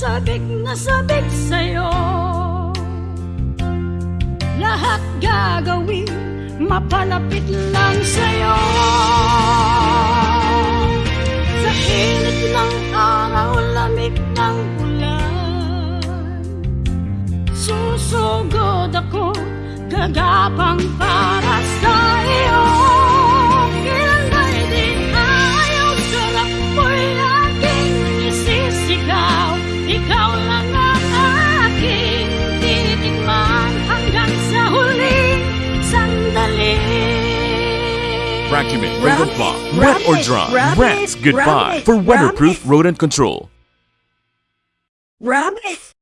sabik na sabik sa'yo. Lahat gagawin mapalapit lang sa'yo. Sa init ng araw, lamig ng ulan. Susugod ako, gagapang para Vacuuming, rodent block, wet or dry. Rabbit, Rats, goodbye rabbit, for weatherproof rabbit. rodent control. Rabbit.